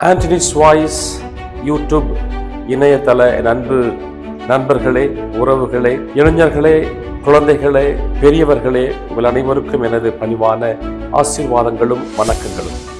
Anthony's voice YouTube இணையதள நண்பு அன்பு நண்பர்களே உறவுகளே இளைஞர்களே குழந்தைகளே பெரியவர்களே உங்கள் அனைவருக்கும் எனது பணிவான ஆசீர்வாதங்களும் வணக்கங்களும்.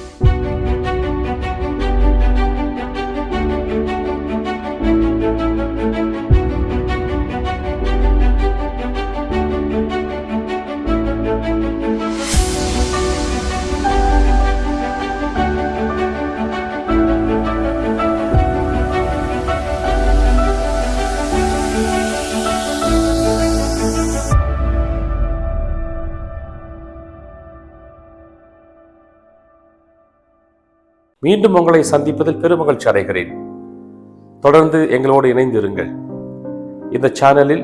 மீண்டும் உங்களை சந்திப்பதில் பெருமகிழ்ச்சி அடைகிறேன். தொடர்ந்து எங்களோடு இணைந்திருங்கள். இந்த சேனலில்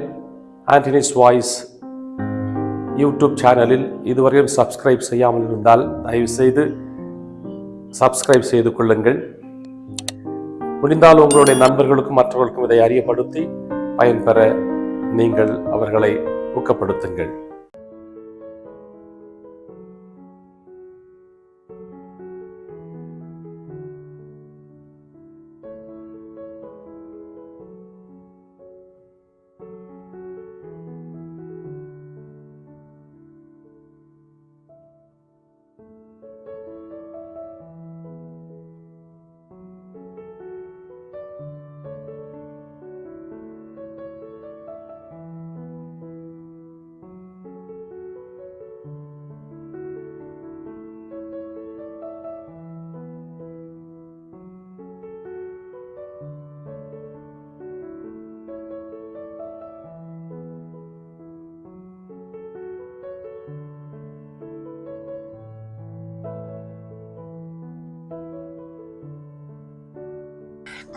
ஆண்டனிஸ் வாய்ஸ் யூடியூப் சேனலில் இதுவரையும் சப்ஸ்கிரைப் செய்யாமல் இருந்தால் தயவுசெய்து சப்ஸ்கிரைப் செய்து கொள்ளுங்கள். முடிந்தால் உங்களுடைய நண்பர்களுக்கும் மற்றவர்களுக்கும் இதை அறியப்படுத்தி பயன்பெற நீங்கள் அவர்களை ஊக்கப்படுத்துங்கள்.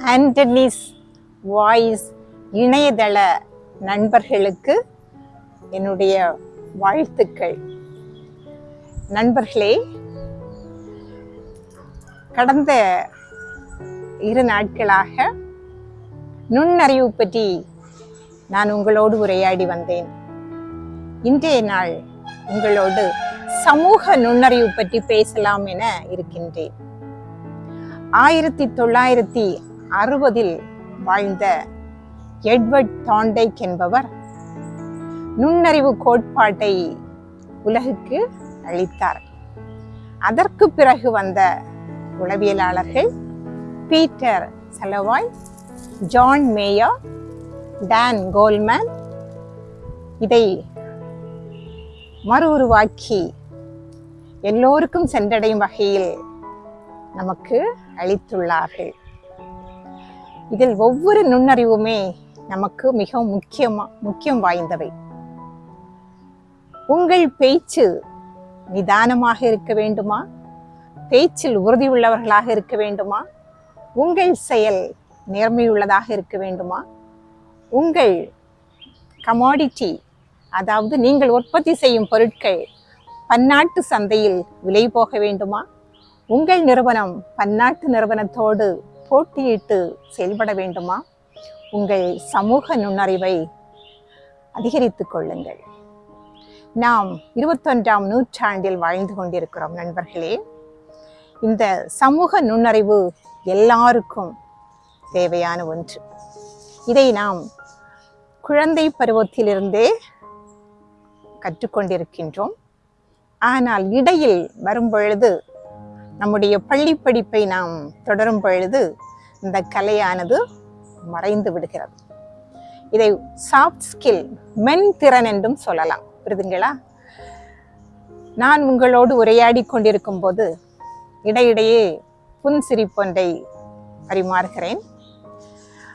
ஆண்டனிஸ் வாய்ஸ் இணையதள நண்பர்களுக்கு என்னுடைய வாழ்த்துக்கள். நண்பர்களே கடந்த இரு நாட்களாக நுண்ணறிவு பற்றி நான் உங்களோடு உரையாடி வந்தேன். இன்றைய நாள் உங்களோடு சமூக நுண்ணறிவு பற்றி பேசலாம் என இருக்கின்றேன். ஆயிரத்தி தொள்ளாயிரத்தி அறுபதில் வாழ்ந்த எட்வர்ட் தாண்டைக் என்பவர் நுண்ணறிவு கோட்பாட்டை உலகுக்கு அளித்தார். அதற்கு பிறகு வந்த உளவியலாளர்கள் Peter Salovey John Mayer Dan Goleman இதை மறு உருவாக்கி எல்லோருக்கும் சென்றடையும் வகையில் நமக்கு அளித்துள்ளார்கள். இதில் ஒவ்வொரு நுண்ணறிவுமே நமக்கு மிகவும் முக்கியமா முக்கியம் வாய்ந்தவை. உங்கள் பேச்சு நிதானமாக இருக்க வேண்டுமா? பேச்சில் உறுதி உள்ளவர்களாக இருக்க வேண்டுமா? உங்கள் செயல் நேர்மையுள்ளதாக இருக்க வேண்டுமா? உங்கள் கமாடிட்டி அதாவது நீங்கள் உற்பத்தி செய்யும் பொருட்கள் பன்னாட்டு சந்தையில் விலை போக வேண்டுமா? உங்கள் நிறுவனம் பன்னாட்டு நிறுவனத்தோடு போட்டியிட்டு செயல்பட வேண்டுமா? உங்கள் சமூக நுண்ணறிவை அதிகரித்துக் கொள்ளுங்கள். நாம் இருபத்தொன்றாம் நூற்றாண்டில் வாழ்ந்து கொண்டிருக்கிறோம் நண்பர்களே. இந்த சமூக நுண்ணறிவு எல்லாருக்கும் தேவையான ஒன்று. இதை நாம் குழந்தை பருவத்திலிருந்தே கற்றுக்கொண்டிருக்கின்றோம். ஆனால் இடையில் வரும்பொழுது நம்முடைய பள்ளி படிப்பை நாம் தொடரும் பொழுது இந்த கலையானது மறைந்து விடுகிறது. இதை சாஃப்ட் ஸ்கில் மென் திறன் என்றும் சொல்லலாம். புரிதுங்களா? நான் உங்களோடு உரையாடி கொண்டிருக்கும் போது இடையிடையே புன் சிரிப்பொன்றை பரிமாறுகிறேன்.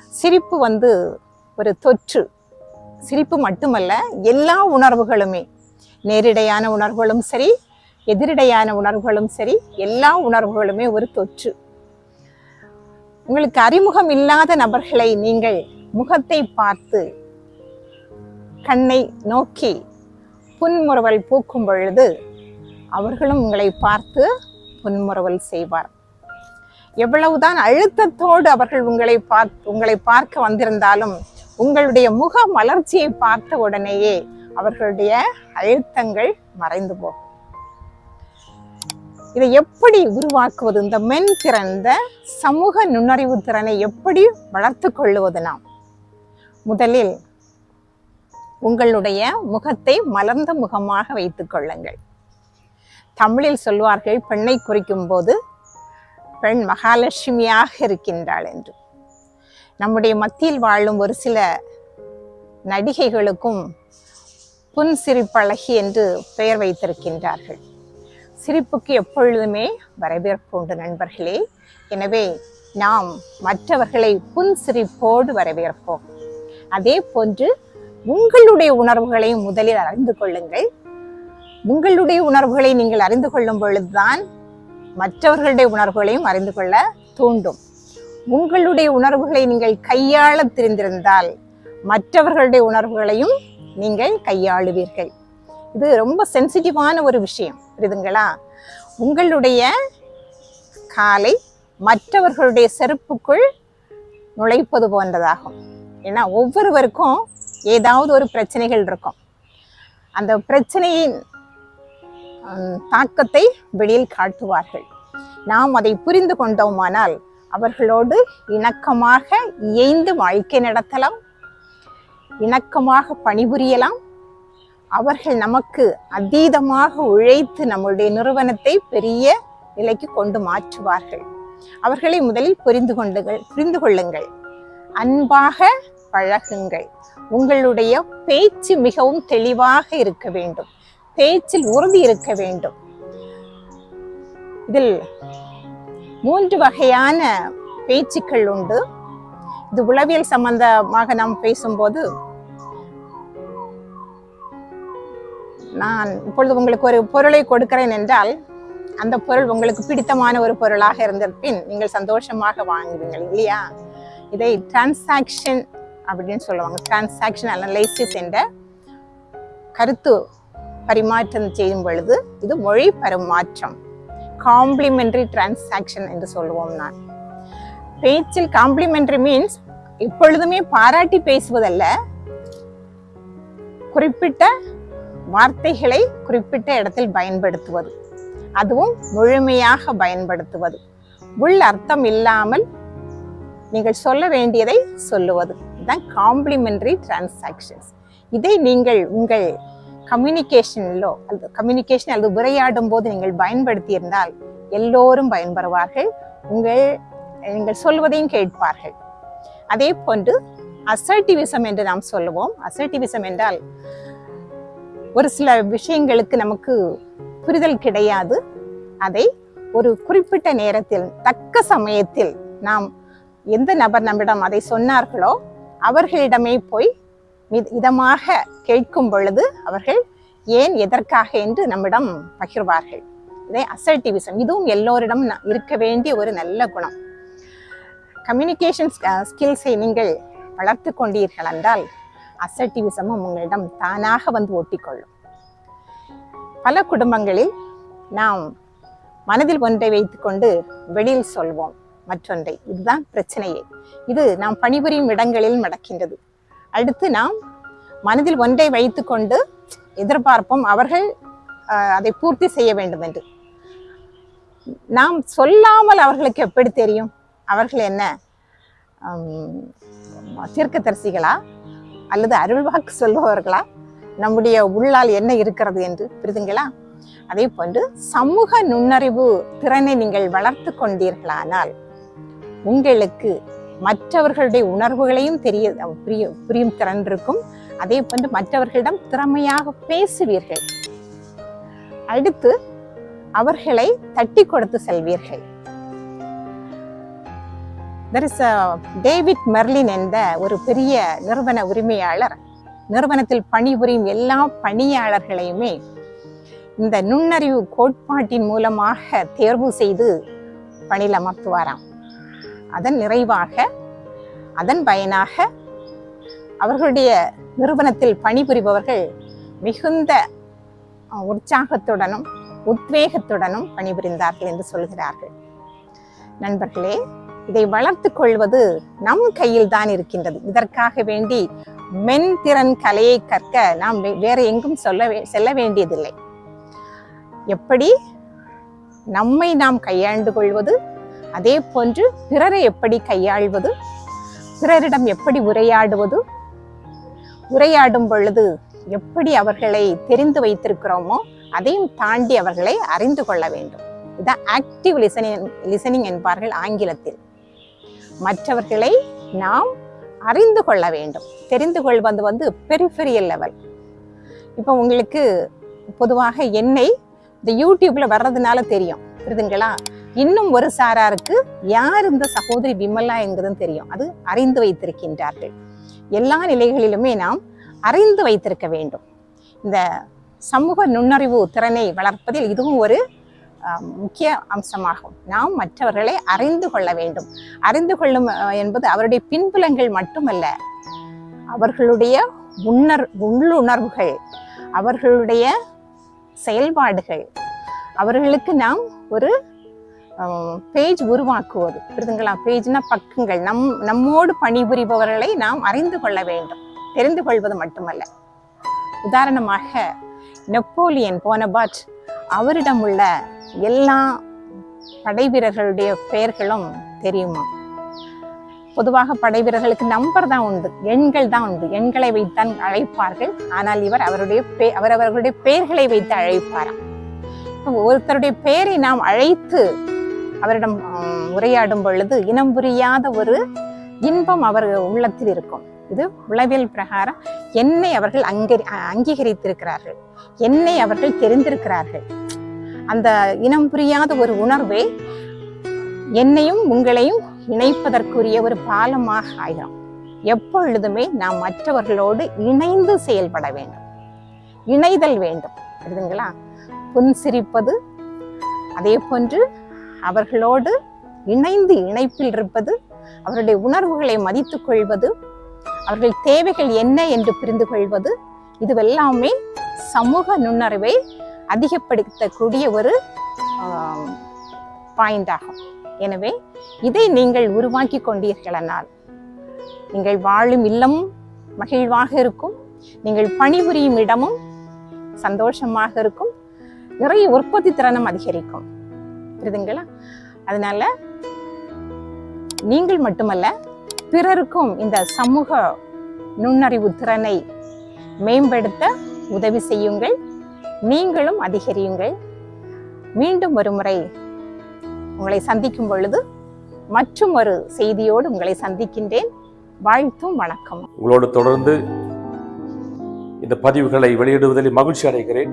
சிரிப்பு வந்து ஒரு தொற்று. சிரிப்பு மட்டுமல்ல எல்லா உணர்வுகளுமே நேரிடையான உணர்வுகளும் சரி எதிரிடையான உணர்வுகளும் சரி எல்லா உணர்வுகளுமே ஒரு தொற்று. உங்களுக்கு அறிமுகம் இல்லாத நபர்களை நீங்கள் முகத்தை பார்த்து கண்ணை நோக்கி புன்முறுவல் பூக்கும் பொழுது அவர்களும் உங்களை பார்த்து புன்முறுவல் செய்வார். எவ்வளவுதான் அழுத்தத்தோடு அவர்கள் உங்களை பார்த்து உங்களை பார்க்க வந்திருந்தாலும் உங்களுடைய முக மலர்ச்சியை பார்த்த உடனேயே அவர்களுடைய அழுத்தங்கள் மறைந்து போகும். இதை எப்படி உருவாக்குவது? இந்த மென் திறந்த சமூக நுண்ணறிவு திறனை எப்படி வளர்த்து கொள்ளுவது நாம்? முதலில் உங்களுடைய முகத்தை மலர்ந்த முகமாக வைத்துக் கொள்ளுங்கள். தமிழில் சொல்வார்கள் பெண்ணை குறிக்கும் போது பெண் மகாலட்சுமியாக இருக்கின்றாள் என்று. நம்முடைய மத்தியில் வாழும் ஒரு சில நடிகைகளுக்கும் புன் சிரிப்பழகி என்று பெயர் வைத்திருக்கின்றார்கள். சிரிப்புக்கு எப்பொழுதுமே வரவேற்பு உண்டு நண்பர்களே. எனவே நாம் மற்றவர்களை புன் சிரிப்போடு வரவேற்போம். அதே போன்று உங்களுடைய உணர்வுகளை முதலில் அறிந்து கொள்ளுங்கள். உங்களுடைய உணர்வுகளை நீங்கள் அறிந்து கொள்ளும் பொழுதுதான் மற்றவர்களுடைய உணர்வுகளையும் அறிந்து கொள்ள தூண்டும். உங்களுடைய உணர்வுகளை நீங்கள் கையாள தெரிந்திருந்தால் மற்றவர்களுடைய உணர்வுகளையும் நீங்கள் கையாளுவீர்கள். இது ரொம்ப சென்சிட்டிவான ஒரு விஷயம் புரியுதுங்களா? உங்களுடைய காலை மற்றவர்களுடைய செருப்புக்குள் நுழைப்பது போன்றதாகும். ஏன்னா ஒவ்வொருவருக்கும் ஏதாவது ஒரு பிரச்சனைகள் இருக்கும். அந்த பிரச்சனையின் தாக்கத்தை வெளியில் காட்டுவார்கள். நாம் அதை புரிந்து கொண்டோமானால் அவர்களோடு இணக்கமாக இயைந்து வாழ்க்கை நடத்தலாம் இணக்கமாக பணிபுரியலாம் அவர்கள் நமக்கு அதீதமாக உழைத்து நம்முடைய நிறுவனத்தை பெரிய நிலைக்கு கொண்டு மாற்றுவார்கள். அவர்களை முதலில் புரிந்து கொண்டுகள் புரிந்து கொள்ளுங்கள். அன்பாக பழகுங்கள். உங்களுடைய பேச்சு மிகவும் தெளிவாக இருக்க வேண்டும். பேச்சில் உறுதி இருக்க வேண்டும். இதில் மூன்று வகையான பேச்சுக்கள் உண்டு. இது உளவியல் சம்பந்தமாக நாம் பேசும்போது நான் இப்பொழுது உங்களுக்கு ஒரு பொருளை கொடுக்கிறேன் என்றால் அந்த பொருள் உங்களுக்கு பிடித்தமான ஒரு பொருளாக இருந்திருப்பின் நீங்கள் சந்தோஷமாக வாங்குவீங்கள் இல்லையா? இதை டிரான்சாக்ஷன் அப்படின்னு சொல்லுவாங்க. டிரான்சாக்ஷன் அனலைசிஸ் என்ற கருத்து பரிமாற்றம் செய்யும் பொழுது இது மொழி பரிமாற்றம் காம்ப்ளிமெண்ட்ரி டிரான்சாக்ஷன் என்று சொல்லுவோம் நான். பேச்சில் காம்ப்ளிமெண்ட்ரி மீன்ஸ் எப்பொழுதுமே பாராட்டி பேசுவதல்ல குறிப்பிட்ட வார்த்தைகளை குறிப்பிட்ட இடத்தில் பயன்படுத்துவது. அதுவும் முழுமையாக பயன்படுத்துவது. உள் அர்த்தம் இல்லாமல் நீங்கள் சொல்ல வேண்டியதை சொல்லுவது. இதுதான் காம்ப்ளிமெண்ட்ரி டிரான்சாக்ஷன்ஸ் இதை நீங்கள் உங்கள் கம்யூனிகேஷனிலோ அல்லது கம்யூனிகேஷன் அல்லது உரையாடும் போது நீங்கள் பயன்படுத்தியிருந்தால் எல்லோரும் பயன்பெறுவார்கள். உங்கள் நீங்கள் சொல்வதையும் கேட்பார்கள். அதே போன்று அசர்டிவிசம் என்று நாம் சொல்லுவோம். அசர்டிவிசம் என்றால் ஒரு சில விஷயங்களுக்கு நமக்கு புரிதல் கிடையாது. அதை ஒரு குறிப்பிட்ட நேரத்தில் தக்க சமயத்தில் நாம் எந்த நபர் நம்மிடம் அதை சொன்னார்களோ அவர்களிடமே போய் மித- இதமாக கேட்கும் பொழுது அவர்கள் ஏன் எதற்காக என்று நம்மிடம் பகிர்வார்கள். இதை அசர்டிவிசம் இதுவும் எல்லோரிடம் ந- இருக்க வேண்டிய ஒரு நல்ல குணம். கம்யூனிகேஷன் ஸ்கில்ஸை நீங்கள் வளர்த்து கொண்டீர்கள் என்றால் அசர்டிவிசமும் உங்களிடம் தானாக வந்து ஒட்டிக்கொள்ளும். பல குடும்பங்களில் நாம் மனதில் ஒன்றை வைத்துக்கொண்டு வெளியில் சொல்வோம் மற்றொன்றை. இதுதான் பிரச்சனையே. இது நாம் பணிபுரியும் இடங்களில் நடக்கின்றது. அடுத்து நாம் மனதில் ஒன்றை வைத்துக்கொண்டு எதிர்பார்ப்போம் அவர்கள் அதை பூர்த்தி செய்ய வேண்டும் என்று. நாம் சொல்லாமல் அவர்களுக்கு எப்படி தெரியும்? அவர்கள் என்ன? தீர்க்கதரிசிகளா? அல்லது அருள்வாக்கு சொல்பவர்களா? நம்முடைய உள்ளால் என்ன இருக்கிறது என்று புரிதுங்களா? அதே போன்று சமூக நுண்ணறிவு திறனை நீங்கள் வளர்த்து கொண்டீர்களானால் உங்களுக்கு மற்றவர்களுடைய உணர்வுகளையும் தெரிய புரியும் புரியும் திறன் இருக்கும். அதே போன்று மற்றவர்களிடம் திறமையாக பேசுவீர்கள். அடுத்து அவர்களை தட்டி கொடுத்து செல்வீர்கள். There is a David Merlin என்ற ஒரு பெரிய நிறுவன உரிமையாளர். நிறுவனத்தில் பணிபுரியும் எல்லா பணியாளர்களையுமே இந்த நுண்ணறிவு கோட்பாட்டின் மூலமாக தேர்வு செய்து பணியில் அமர்த்துவாராம். அதன் நிறைவாக அதன் பயனாக அவர்களுடைய நிறுவனத்தில் பணிபுரிபவர்கள் மிகுந்த உற்சாகத்துடனும் உத்வேகத்துடனும் பணிபுரிந்தார்கள் என்று சொல்கிறார்கள். நண்பர்களே இதை வளர்த்துக் கொள்வது நம் கையில் தான் இருக்கின்றது. இதற்காக வேண்டி மென்திறன் கலையை கற்க நாம் வே- வேற எங்கும் சொல்ல செல்ல வேண்டியதில்லை. எப்படி? நம்மை நாம் கையாண்டு கொள்வது அதே போன்று பிறரை எப்படி கையாள்வது பிறரிடம் எப்படி உரையாடுவது உரையாடும் பொழுது எப்படி அவர்களை தெரிந்து வைத்திருக்கிறோமோ அதையும் தாண்டி அவர்களை அறிந்து கொள்ள வேண்டும். இதான் ஆக்டிவ் லிசனிங் லிசனிங் என்பார்கள் ஆங்கிலத்தில். மற்றவர்களை நாம் அறிந்து கொள்ள வேண்டும். தெரிந்து கொள்வது வந்து பெரிஃபெரியல் லெவல் இப்போ உங்களுக்கு பொதுவாக என்னை இந்த யூடியூப்பில் வர்றதுனால தெரியும். புரியுதுங்களா? இன்னும் ஒரு சாராருக்கு யார் இந்த சகோதரி விமலா என்கிறதும் தெரியும். அது அறிந்து வைத்திருக்கின்றார்கள். எல்லா நிலைகளிலுமே நாம் அறிந்து வைத்திருக்க வேண்டும். இந்த சமூக நுண்ணறிவு திறனை வளர்ப்பதில் இதுவும் ஒரு முக்கிய அம்சமாகும். நாம் மற்றவர்களை அறிந்து கொள்ள வேண்டும். அறிந்து கொள்ளும் என்பது அவருடைய பின்புலங்கள் மட்டுமல்ல அவர்களுடைய உணர் உள்ளுணர்வுகள் அவர்களுடைய செயல்பாடுகள். அவர்களுக்கு நாம் ஒரு பேஜ் உருவாக்குவது. புரிதுங்களா? பேஜ்னா பக்கங்கள். நம் நம்மோடு பணிபுரிபவர்களை நாம் அறிந்து கொள்ள வேண்டும். தெரிந்து கொள்வது மட்டுமல்ல. உதாரணமாக நெப்போலியன் போனபாட் அவரிடம் உள்ள எல்லா படை வீரர்களுடைய பெயர்களும் தெரியுமா? பொதுவாக படை வீரர்களுக்கு நம்பர் தான் உண்டு எண்கள் தான் உண்டு. எண்களை வைத்தான் அழைப்பார்கள். ஆனால் இவர் அவருடைய பே அவர் அவர்களுடைய பெயர்களை வைத்து அழைப்பாராம். ஒருத்தருடைய பெயரை நாம் அழைத்து அவரிடம் உரையாடும் பொழுது இனம் புரியாத ஒரு இன்பம் அவர் உள்ளத்தில் இருக்கும். இது உளவியல் பிரகாரம் என்னை அவர்கள் அங்கரி அங்கீகரித்திருக்கிறார்கள். என்னை அவர்கள் தெரிந்திருக்கிறார்கள். அந்த இனம் புரியாத ஒரு உணர்வே என்னையும் உங்களையும் இணைப்பதற்குரிய ஒரு பாலமாக ஆயிரும் எப்பொழுதுமே நாம் மற்றவர்களோடு இணைந்து செயல்பட வேண்டும். இணைதல் வேண்டும். புரியுதுங்களா? புன்சிரிப்பது அதே போன்று அவர்களோடு இணைந்து இணைப்பில் இருப்பது அவருடைய உணர்வுகளை மதித்துக் கொள்வது அவர்கள் தேவைகள் என்ன என்று புரிந்து கொள்வது இதுவெல்லாமே சமூக நுண்ணறிவை அதிகப்படுத்தக்கூடிய ஒரு பாயிண்ட் ஆகும். எனவே இதை நீங்கள் உருவாக்கி கொண்டீர்களானால் நீங்கள் வாழும் இல்லம் மகிழ்வாக இருக்கும் நீங்கள் பணிபுரியும் இடமும் சந்தோஷமாக இருக்கும் நிறைய உற்பத்தி திறனும் அதிகரிக்கும். புரியுதுங்களா? அதனால நீங்கள் மட்டுமல்ல பிறருக்கும் இந்த சமூக நுண்ணறிவு திறனை மேம்படுத்த உதவி செய்யுங்கள். நீங்களும் அதிகரியுங்கள். மீண்டும் ஒரு முறை உங்களை சந்திக்கும் பொழுது மற்றும் ஒரு செய்தியோடு உங்களை சந்திக்கின்றேன். வாழ்த்தும் வணக்கம். உங்களோடு தொடர்ந்து இந்த பதிவுகளை வெளியிடுவதில் மகிழ்ச்சி அடைகிறேன்.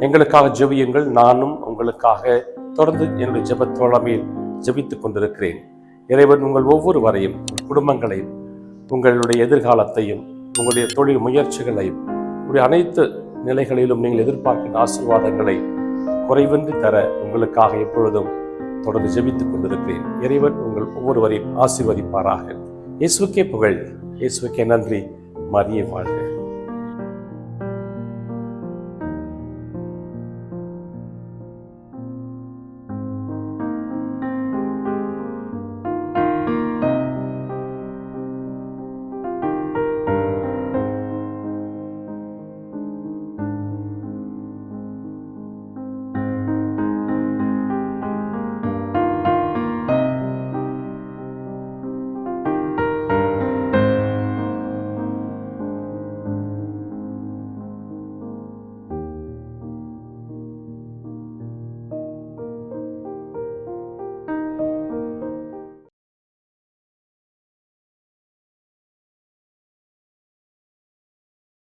எங்களுக்காக ஜெபியுங்கள். நானும் உங்களுக்காக தொடர்ந்து என்னுடைய ஜெப தோழமையில் ஜெபித்துக் கொண்டிருக்கிறேன். இறைவன் உங்கள் ஒவ்வொருவரையும் வரையும் குடும்பங்களையும் உங்களுடைய எதிர்காலத்தையும் உங்களுடைய தொழில் முயற்சிகளையும் உங்களுடைய அனைத்து நிலைகளிலும் நீங்கள் எதிர்பார்க்கின்ற ஆசீர்வாதங்களை குறைவின்றி தர உங்களுக்காக எப்பொழுதும் தொடர்ந்து ஜெபித்துக் கொண்டிருக்கிறேன். இறைவன் உங்கள் ஒவ்வொருவரையும் ஆசீர்வதிப்பாராக. இயேசுக்கே புகழ். இயேசுக்கே நன்றி. மரியே வாழ்க.